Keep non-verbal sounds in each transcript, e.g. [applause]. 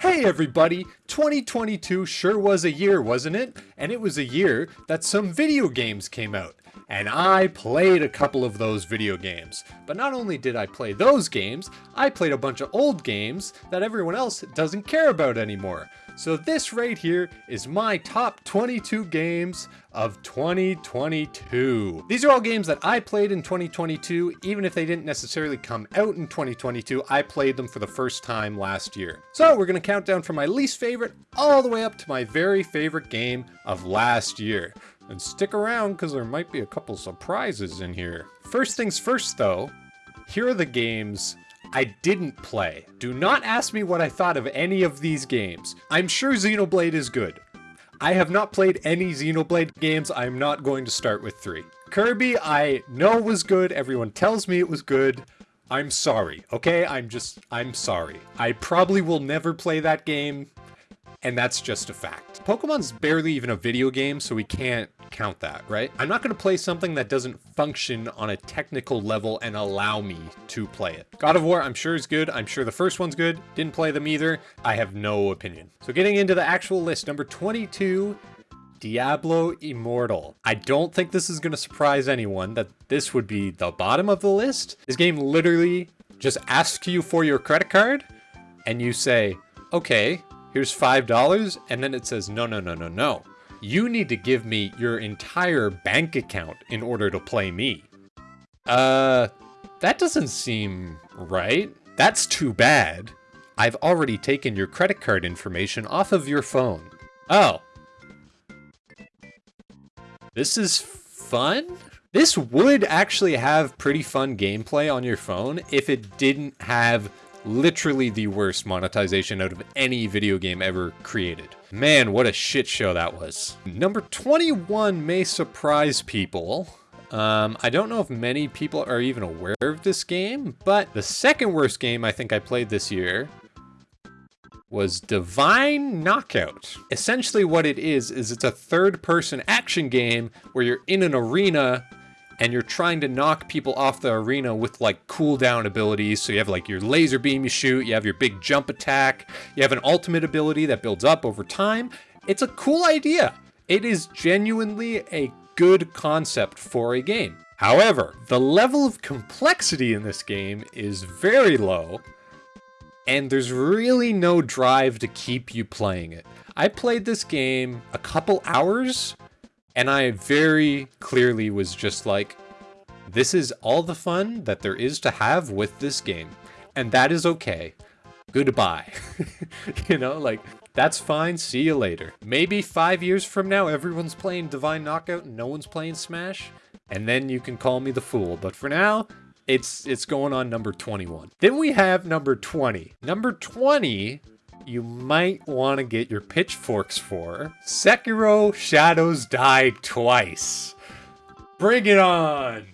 Hey everybody, 2022 sure was a year, wasn't it? And it was a year that some video games came out. And I played a couple of those video games. But not only did I play those games, I played a bunch of old games that everyone else doesn't care about anymore. So this right here is my top 22 games of 2022. These are all games that I played in 2022, even if they didn't necessarily come out in 2022, I played them for the first time last year. So we're gonna count down from my least favorite all the way up to my very favorite game of last year. And stick around because there might be a couple surprises in here. First things first though, here are the games I didn't play. Do not ask me what I thought of any of these games. I'm sure Xenoblade is good. I have not played any Xenoblade games. I'm not going to start with three. Kirby, I know was good. Everyone tells me it was good. I'm sorry, okay? I'm just, I'm sorry. I probably will never play that game, and that's just a fact. Pokemon's barely even a video game, so we can't count that, right? I'm not going to play something that doesn't function on a technical level and allow me to play it. God of War, I'm sure is good. I'm sure the first one's good. Didn't play them either. I have no opinion. So getting into the actual list, number 22, Diablo Immortal. I don't think this is going to surprise anyone that this would be the bottom of the list. This game literally just asks you for your credit card and you say, okay, here's $5. And then it says, no, no, no, no, no you need to give me your entire bank account in order to play me. Uh, that doesn't seem right. That's too bad. I've already taken your credit card information off of your phone. Oh. This is fun? This would actually have pretty fun gameplay on your phone if it didn't have literally the worst monetization out of any video game ever created. Man, what a shit show that was. Number 21 may surprise people. Um, I don't know if many people are even aware of this game, but the second worst game I think I played this year was Divine Knockout. Essentially what it is, is it's a third person action game where you're in an arena and you're trying to knock people off the arena with like cooldown abilities. So you have like your laser beam you shoot, you have your big jump attack, you have an ultimate ability that builds up over time. It's a cool idea. It is genuinely a good concept for a game. However, the level of complexity in this game is very low, and there's really no drive to keep you playing it. I played this game a couple hours and I very clearly was just like, this is all the fun that there is to have with this game. And that is okay. Goodbye. [laughs] you know, like, that's fine. See you later. Maybe five years from now, everyone's playing Divine Knockout and no one's playing Smash. And then you can call me the fool. But for now, it's it's going on number 21. Then we have number 20. Number 20 you might want to get your pitchforks for. Sekiro Shadows Die Twice. Bring it on!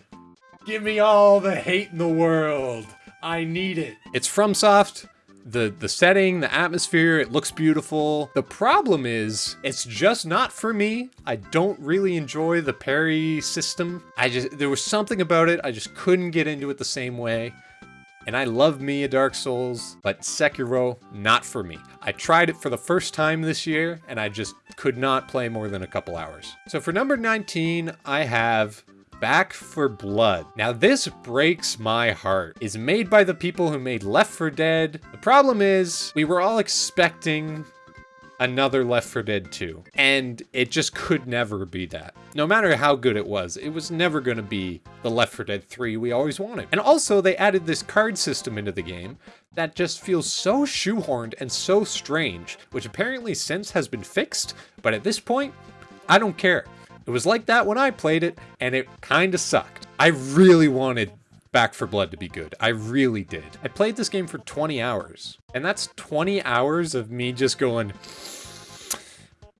Give me all the hate in the world. I need it. It's FromSoft. The, the setting, the atmosphere, it looks beautiful. The problem is, it's just not for me. I don't really enjoy the parry system. I just, there was something about it, I just couldn't get into it the same way. And I love me a Dark Souls, but Sekiro, not for me. I tried it for the first time this year, and I just could not play more than a couple hours. So for number 19, I have Back 4 Blood. Now this breaks my heart. It's made by the people who made Left 4 Dead. The problem is, we were all expecting another Left 4 Dead 2. And it just could never be that. No matter how good it was, it was never going to be the Left 4 Dead 3 we always wanted. And also, they added this card system into the game that just feels so shoehorned and so strange, which apparently since has been fixed, but at this point, I don't care. It was like that when I played it, and it kinda sucked. I really wanted Back 4 Blood to be good. I really did. I played this game for 20 hours. And that's 20 hours of me just going,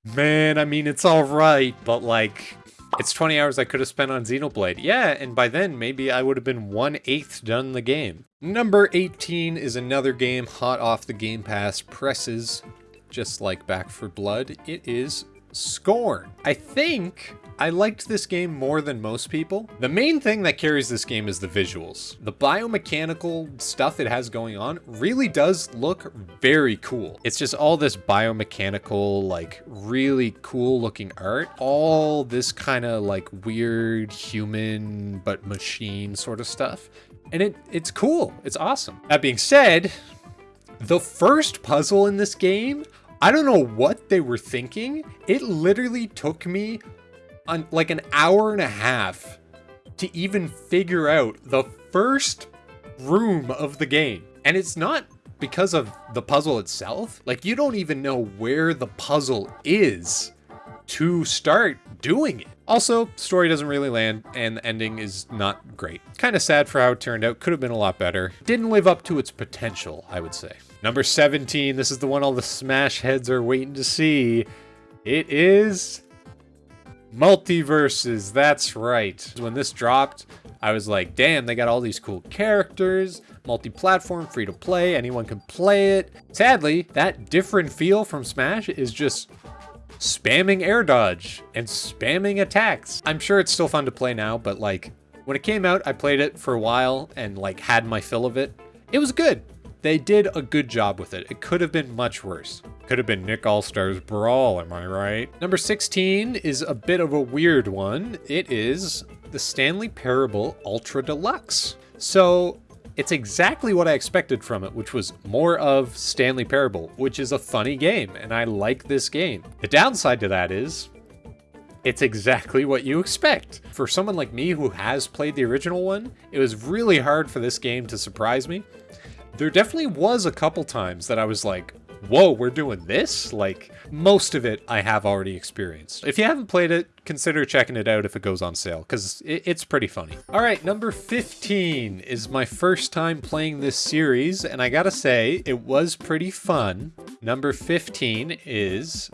man, I mean, it's all right, but like, it's 20 hours I could have spent on Xenoblade. Yeah, and by then, maybe I would have been one-eighth done the game. Number 18 is another game hot off the Game Pass presses, just like Back 4 Blood. It is Scorn. I think I liked this game more than most people. The main thing that carries this game is the visuals. The biomechanical stuff it has going on really does look very cool. It's just all this biomechanical, like really cool looking art. All this kind of like weird human but machine sort of stuff. And it it's cool. It's awesome. That being said, the first puzzle in this game, I don't know what they were thinking. It literally took me on like an hour and a half to even figure out the first room of the game. And it's not because of the puzzle itself. Like you don't even know where the puzzle is to start doing it. Also, story doesn't really land and the ending is not great. Kind of sad for how it turned out. Could have been a lot better. Didn't live up to its potential, I would say. Number 17, this is the one all the Smash heads are waiting to see. It is MultiVersus, that's right. When this dropped, I was like, damn, they got all these cool characters, multi-platform, free to play, anyone can play it. Sadly, that different feel from Smash is just spamming air dodge and spamming attacks. I'm sure it's still fun to play now, but like, when it came out, I played it for a while and like had my fill of it. It was good. They did a good job with it. It could have been much worse. Could have been Nick All-Stars Brawl, am I right? Number 16 is a bit of a weird one. It is the Stanley Parable Ultra Deluxe. So it's exactly what I expected from it, which was more of Stanley Parable, which is a funny game, and I like this game. The downside to that is it's exactly what you expect. For someone like me who has played the original one, it was really hard for this game to surprise me. There definitely was a couple times that I was like, whoa, we're doing this? Like, most of it I have already experienced. If you haven't played it, consider checking it out if it goes on sale, because it, it's pretty funny. All right, number 15 is my first time playing this series, and I gotta say, it was pretty fun. Number 15 is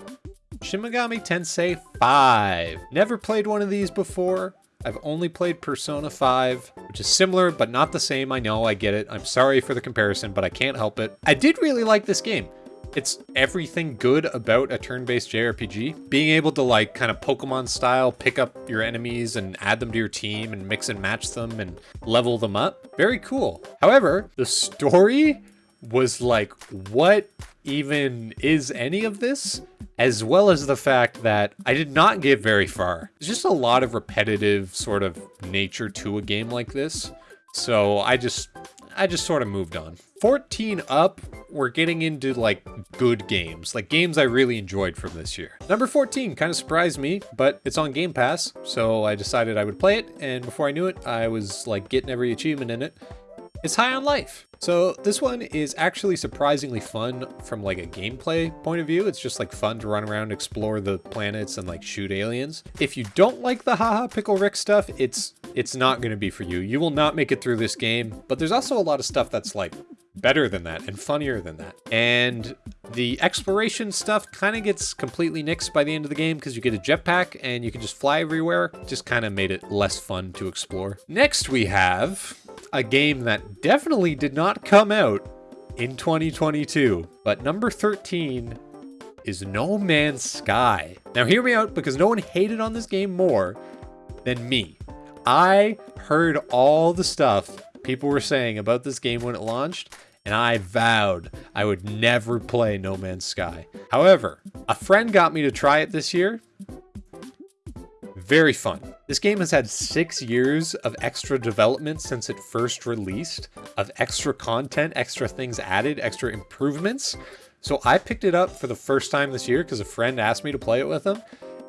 Shin Megami Tensei 5. Never played one of these before. I've only played Persona 5, which is similar, but not the same. I know, I get it. I'm sorry for the comparison, but I can't help it. I did really like this game. It's everything good about a turn-based JRPG. Being able to like kind of Pokemon style pick up your enemies and add them to your team and mix and match them and level them up. Very cool. However, the story was like, what even is any of this? As well as the fact that I did not get very far. There's just a lot of repetitive sort of nature to a game like this. So I just, I just sort of moved on. 14 up, we're getting into like good games, like games I really enjoyed from this year. Number 14 kind of surprised me, but it's on Game Pass, so I decided I would play it, and before I knew it, I was like getting every achievement in it. It's High on Life. So this one is actually surprisingly fun from like a gameplay point of view. It's just like fun to run around, explore the planets and like shoot aliens. If you don't like the haha pickle Rick stuff, it's it's not going to be for you. You will not make it through this game, but there's also a lot of stuff that's like better than that and funnier than that. And the exploration stuff kind of gets completely nixed by the end of the game because you get a jetpack and you can just fly everywhere. Just kind of made it less fun to explore. Next we have a game that definitely did not come out in 2022. But number 13 is No Man's Sky. Now hear me out because no one hated on this game more than me. I heard all the stuff people were saying about this game when it launched, and I vowed I would never play No Man's Sky. However, a friend got me to try it this year, very fun. This game has had six years of extra development since it first released, of extra content, extra things added, extra improvements. So I picked it up for the first time this year because a friend asked me to play it with him.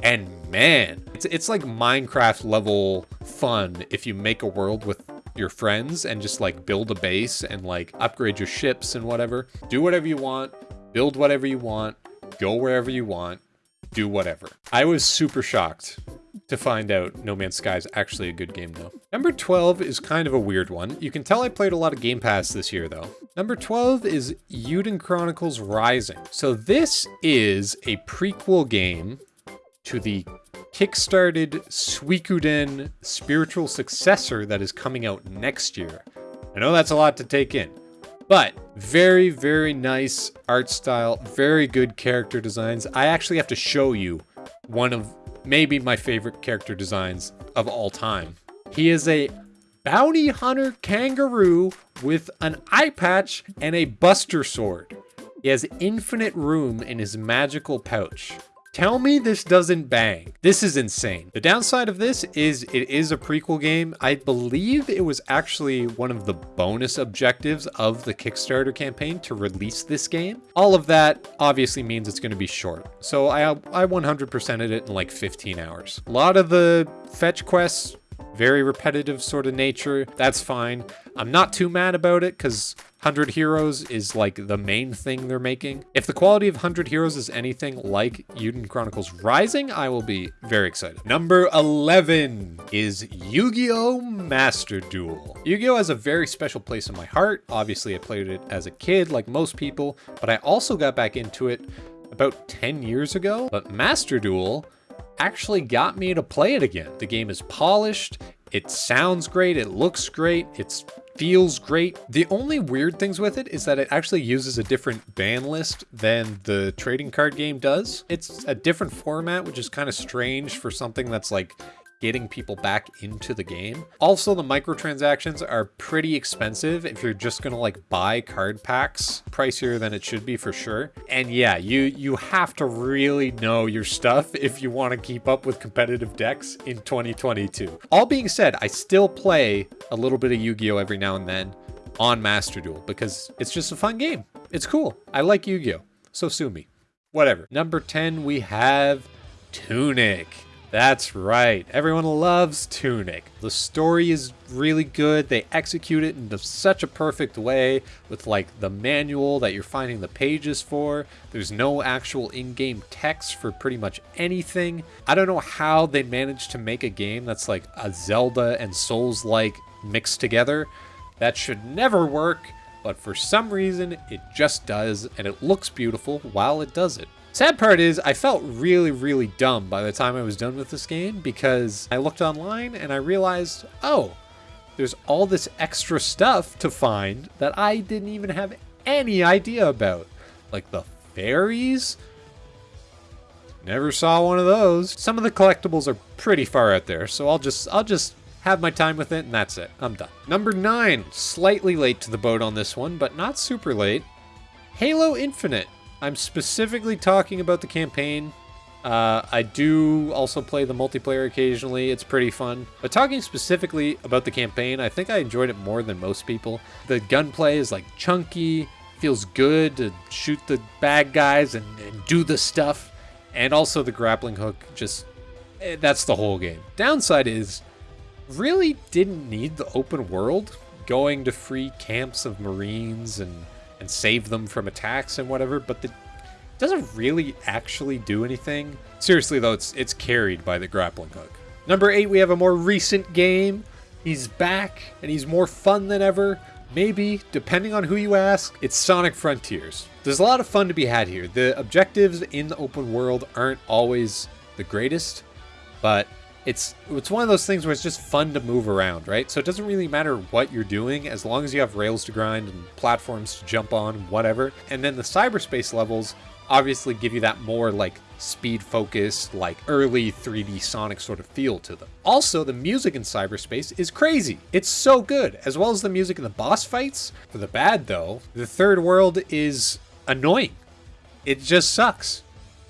And man, it's, it's like Minecraft level fun if you make a world with your friends and just like build a base and like upgrade your ships and whatever. Do whatever you want, build whatever you want, go wherever you want, do whatever. I was super shocked to find out No Man's Sky is actually a good game though. Number 12 is kind of a weird one. You can tell I played a lot of Game Pass this year though. Number 12 is Eiyuden Chronicles Rising. So this is a prequel game to the kickstarted Suikoden spiritual successor that is coming out next year. I know that's a lot to take in, but very, very nice art style, very good character designs. I actually have to show you one of maybe my favorite character designs of all time. He is a bounty hunter kangaroo with an eye patch and a buster sword. He has infinite room in his magical pouch. Tell me this doesn't bang. This is insane. The downside of this is it is a prequel game. I believe it was actually one of the bonus objectives of the Kickstarter campaign to release this game. All of that obviously means it's going to be short. So I, I 100%ed it in like 15 hours. A lot of the fetch quests very repetitive sort of nature. That's fine. I'm not too mad about it because 100 Heroes is like the main thing they're making. If the quality of 100 Heroes is anything like Eiyuden Chronicles Rising, I will be very excited. Number 11 is Yu-Gi-Oh! Master Duel. Yu-Gi-Oh! has a very special place in my heart. Obviously, I played it as a kid like most people, but I also got back into it about 10 years ago. But Master Duel actually got me to play it again. The game is polished, it sounds great, it looks great, it feels great. The only weird things with it is that it actually uses a different ban list than the trading card game does. It's a different format, which is kind of strange for something that's like getting people back into the game. Also, the microtransactions are pretty expensive if you're just gonna like buy card packs, pricier than it should be for sure. And yeah, you you have to really know your stuff [laughs] if you want to keep up with competitive decks in 2022. All being said, I still play a little bit of Yu-Gi-Oh every now and then on Master Duel because it's just a fun game. It's cool. I like Yu-Gi-Oh, so sue me. Whatever. Number 10, we have Tunic. That's right. Everyone loves Tunic. The story is really good. They execute it in such a perfect way with like the manual that you're finding the pages for. There's no actual in-game text for pretty much anything. I don't know how they managed to make a game that's like a Zelda and Souls-like mixed together. That should never work, but for some reason it just does and it looks beautiful while it does it. Sad part is I felt really, really dumb by the time I was done with this game because I looked online and I realized, oh, there's all this extra stuff to find that I didn't even have any idea about. Like the fairies? Never saw one of those. Some of the collectibles are pretty far out there, so I'll just I'll just have my time with it and that's it. I'm done. Number 9, slightly late to the boat on this one, but not super late. Halo Infinite. I'm specifically talking about the campaign. Uh, I do also play the multiplayer occasionally. It's pretty fun. But talking specifically about the campaign, I think I enjoyed it more than most people. The gunplay is like chunky, feels good to shoot the bad guys and, and do the stuff. And also the grappling hook, just, eh, that's the whole game. Downside is, really didn't need the open world. Going to free camps of Marines and and save them from attacks and whatever, but the doesn't really actually do anything. Seriously though, it's it's carried by the grappling hook. Number 8, we have a more recent game. He's back and he's more fun than ever. Maybe, depending on who you ask, it's Sonic Frontiers. There's a lot of fun to be had here. The objectives in the open world aren't always the greatest, but it's it's one of those things where it's just fun to move around, right? So it doesn't really matter what you're doing as long as you have rails to grind and platforms to jump on, whatever. And then the cyberspace levels obviously give you that more like speed focused, like early 3D Sonic sort of feel to them. Also, the music in cyberspace is crazy. It's so good, as well as the music in the boss fights. For the bad though, the third world is annoying. It just sucks.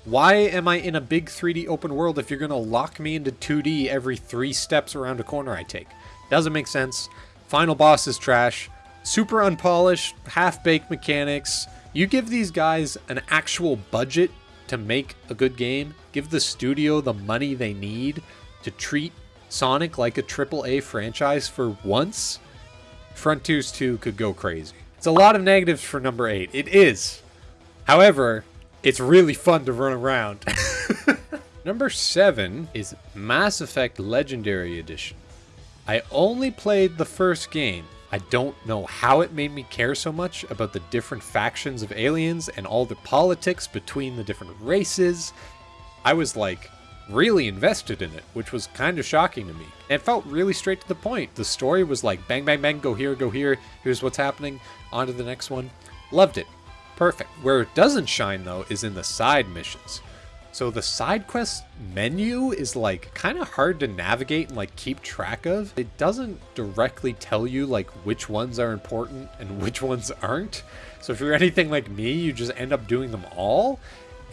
Why am I in a big 3D open world if you're going to lock me into 2D every three steps around a corner I take? Doesn't make sense. Final boss is trash. Super unpolished, half-baked mechanics. You give these guys an actual budget to make a good game. Give the studio the money they need to treat Sonic like a AAA franchise for once. Frontiers 2 could go crazy. It's a lot of negatives for number 8. It is. However, it's really fun to run around. [laughs] Number 7 is Mass Effect Legendary Edition. I only played the first game. I don't know how it made me care so much about the different factions of aliens and all the politics between the different races. I was like really invested in it, which was kind of shocking to me. And it felt really straight to the point. The story was like bang, bang, bang, go here, go here, here's what's happening, on to the next one. Loved it. Perfect. Where it doesn't shine, though, is in the side missions. So the side quest menu is like kind of hard to navigate and like keep track of. It doesn't directly tell you like which ones are important and [laughs] which ones aren't. So if you're anything like me, you just end up doing them all.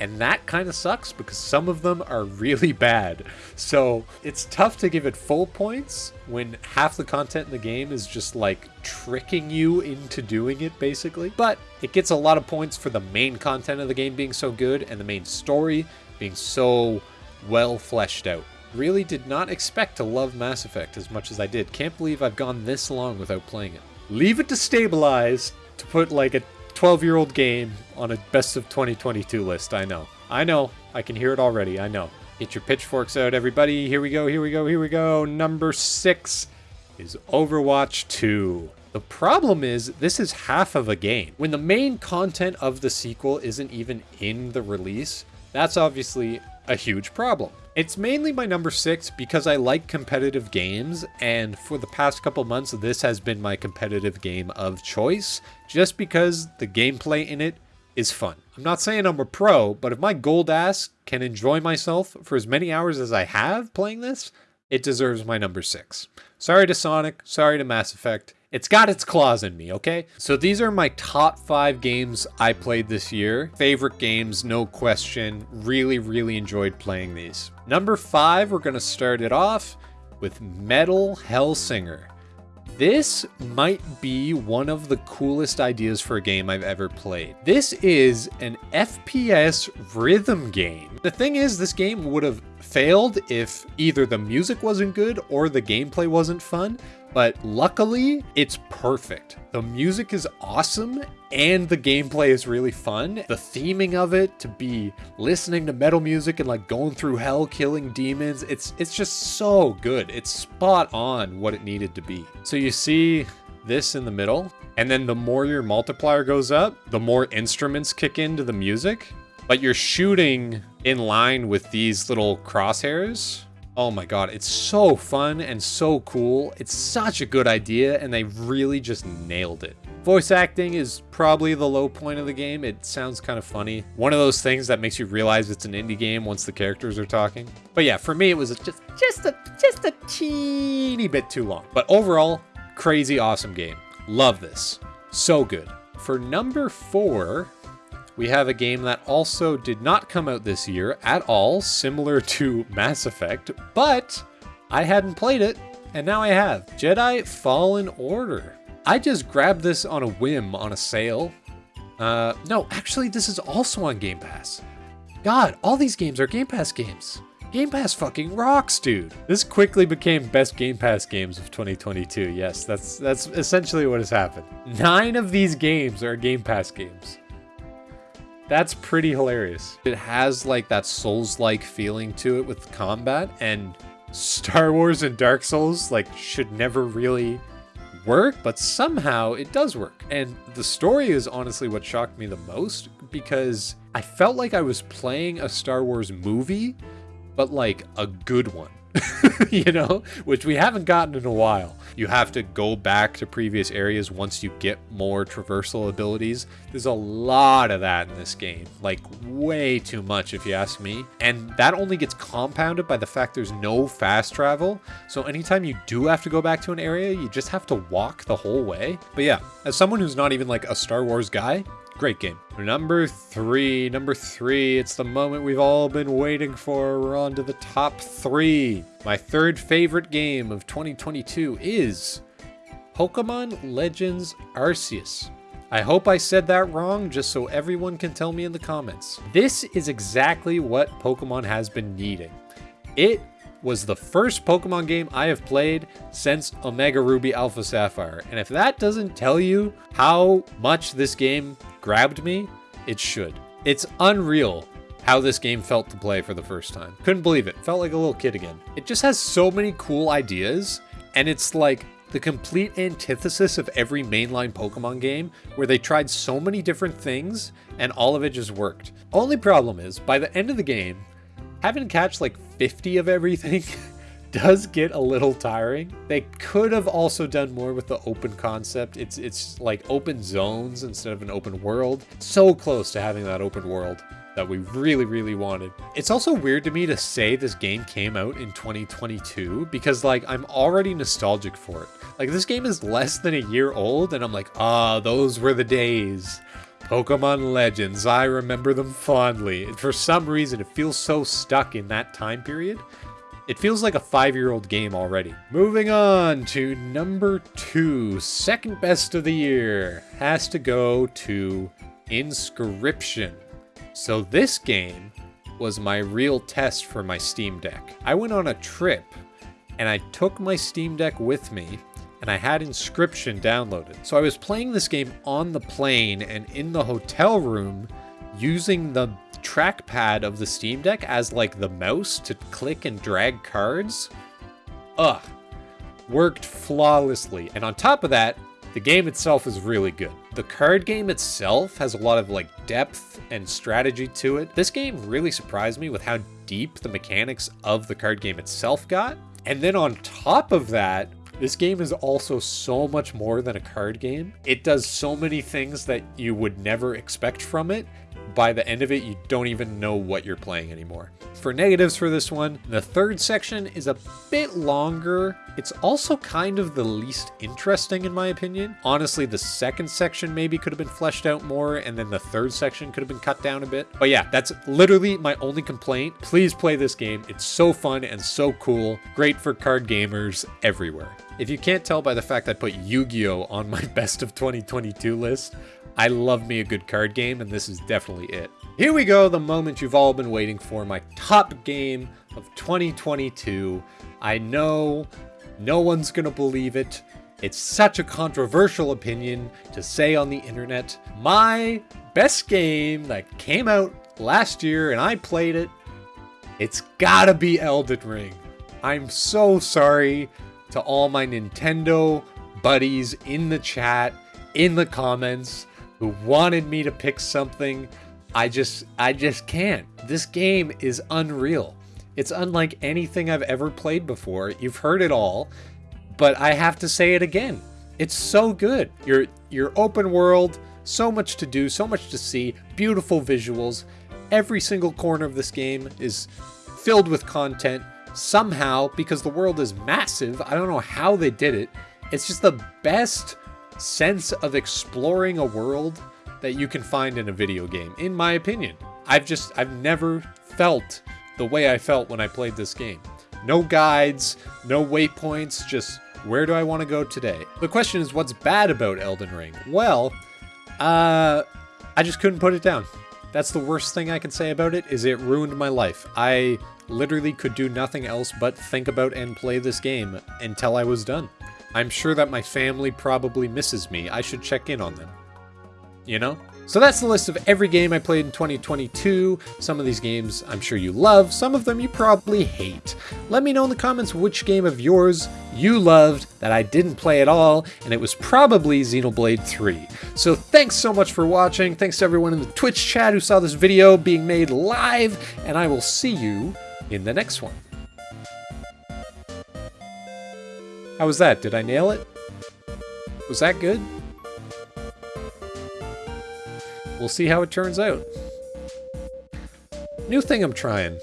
And that kind of sucks because some of them are really bad. So it's tough to give it full points when half the content in the game is just like tricking you into doing it basically. But it gets a lot of points for the main content of the game being so good and the main story being so well fleshed out. Really did not expect to love Mass Effect as much as I did. Can't believe I've gone this long without playing it. Leave it to stabilize to put like a 12 year old game on a best of 2022 list. I know. I know. I can hear it already. I know. Get your pitchforks out, everybody. Here we go. Here we go. Here we go. Number six is Overwatch 2. The problem is, this is half of a game. When the main content of the sequel isn't even in the release, that's obviously a huge problem. It's mainly my number six because I like competitive games, and for the past couple months, this has been my competitive game of choice, just because the gameplay in it is fun. I'm not saying I'm a pro, but if my gold ass can enjoy myself for as many hours as I have playing this, it deserves my number six. Sorry to Sonic, sorry to Mass Effect. It's got its claws in me, okay? So these are my top five games I played this year. Favorite games, no question. Really, really enjoyed playing these. Number five, we're gonna start it off with Metal Hellsinger. This might be one of the coolest ideas for a game I've ever played. This is an FPS rhythm game. The thing is, this game would have failed if either the music wasn't good or the gameplay wasn't fun, but luckily it's perfect. The music is awesome and the gameplay is really fun. The theming of it to be listening to metal music and like going through hell killing demons, it's it's just so good. It's spot on what it needed to be. So you see this in the middle, and then the more your multiplier goes up, the more instruments kick into the music, but you're shooting in line with these little crosshairs Oh my god, it's so fun and so cool. It's such a good idea, and they really just nailed it. Voice acting is probably the low point of the game. It sounds kind of funny. One of those things that makes you realize it's an indie game once the characters are talking. But yeah, for me, it was just just a just a teeny bit too long. But overall, crazy awesome game. Love this. So good. For number four, we have a game that also did not come out this year at all, similar to Mass Effect, but I hadn't played it, and now I have. Jedi Fallen Order. I just grabbed this on a whim on a sale. Uh, no, actually, this is also on Game Pass. God, all these games are Game Pass games. Game Pass fucking rocks, dude. This quickly became best Game Pass games of 2022. Yes, that's that's essentially what has happened. Nine of these games are Game Pass games. That's pretty hilarious. It has like that Souls-like feeling to it with combat and Star Wars and Dark Souls like should never really work, but somehow it does work. And the story is honestly what shocked me the most because I felt like I was playing a Star Wars movie, but like a good one. [laughs] you know, which we haven't gotten in a while. You have to go back to previous areas once you get more traversal abilities. There's a lot of that in this game, like way too much if you ask me. And that only gets compounded by the fact there's no fast travel. So anytime you do have to go back to an area, you just have to walk the whole way. But yeah, as someone who's not even like a Star Wars guy, Great game. Number three, number three, it's the moment we've all been waiting for. We're on to the top three. My third favorite game of 2022 is Pokemon Legends Arceus. I hope I said that wrong just so everyone can tell me in the comments. This is exactly what Pokemon has been needing. It was the first Pokemon game I have played since Omega Ruby Alpha Sapphire. And if that doesn't tell you how much this game grabbed me, it should. It's unreal how this game felt to play for the first time. Couldn't believe it. Felt like a little kid again. It just has so many cool ideas, and it's like the complete antithesis of every mainline Pokemon game where they tried so many different things and all of it just worked. Only problem is, by the end of the game, having to catch like 50 of everything [laughs] does get a little tiring. They could have also done more with the open concept. It's it's like open zones instead of an open world. So close to having that open world. that we really, really wanted. It's also weird to me to say this game came out in 2022 because like I'm already nostalgic for it. Like this game is less than a year old and I'm like, ah, those were the days. Pokemon Legends, I remember them fondly. For some reason, it feels so stuck in that time period. It feels like a five-year-old game already. Moving on to number two, second best of the year, has to go to Inscryption. So this game was my real test for my Steam Deck. I went on a trip and I took my Steam Deck with me and I had Inscryption downloaded. So I was playing this game on the plane and in the hotel room using the trackpad of the Steam Deck as like the mouse to click and drag cards. Ugh. Worked flawlessly. And on top of that, the game itself is really good. The card game itself has a lot of like depth and strategy to it. This game really surprised me with how deep the mechanics of the card game itself got. And then on top of that, this game is also so much more than a card game. It does so many things that you would never expect from it, by the end of it, you don't even know what you're playing anymore. For negatives for this one, the third section is a bit longer. It's also kind of the least interesting in my opinion. Honestly, the second section maybe could have been fleshed out more and then the third section could have been cut down a bit. But yeah, that's literally my only complaint. Please play this game. It's so fun and so cool. Great for card gamers everywhere. If you can't tell by the fact I put Yu-Gi-Oh! on my [laughs] best of 2022 list, I love me a good card game, and this is definitely it. Here we go, the moment you've all been waiting for, my top game of 2022. I know no one's gonna believe it. It's such a controversial opinion to say on the internet. My best game that came out last year and I played it, it's gotta be Elden Ring. I'm so sorry to all my Nintendo buddies in the chat, in the comments who wanted me to pick something. I just I just can't. This game is unreal. It's unlike anything I've ever played before. You've heard it all, but I have to say it again. It's so good. You're you're open world, so much to do, so much to see, beautiful visuals. Every single corner of this game is filled with content. Somehow, because the world is massive, I don't know how they did it. It's just the best sense of exploring a world that you can find in a video game, in my opinion. I've just, I've never felt the way I felt when I played this game. No guides, no waypoints, just where do I want to go today? The question is, what's bad about Elden Ring? Well, uh, I just couldn't put it down. That's the worst thing I can say about it, is it ruined my life. I literally could do nothing else but think about and play this game until I was done. I'm sure that my family probably misses me. I should check in on them. You know? So that's the list of every game I played in 2022. Some of these games I'm sure you love, some of them you probably hate. Let me know in the comments which game of yours you loved that I didn't play at all, and it was probably Xenoblade 3. So thanks so much for watching, thanks to everyone in the Twitch chat who saw this video being made live, and I will see you in the next one. How was that? Did I nail it? Was that good? We'll see how it turns out. New thing I'm trying.